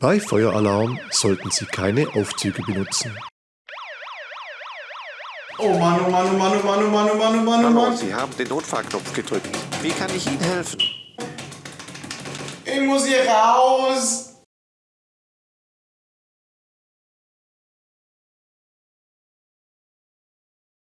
Bei Feueralarm sollten Sie keine Aufzüge benutzen. Oh Mann, oh Mann, oh Mann, oh Mann, oh Mann, oh Mann, oh Mann, oh Mann. Sie haben den Notfallknopf gedrückt. Wie kann ich Ihnen helfen? Ich muss hier raus.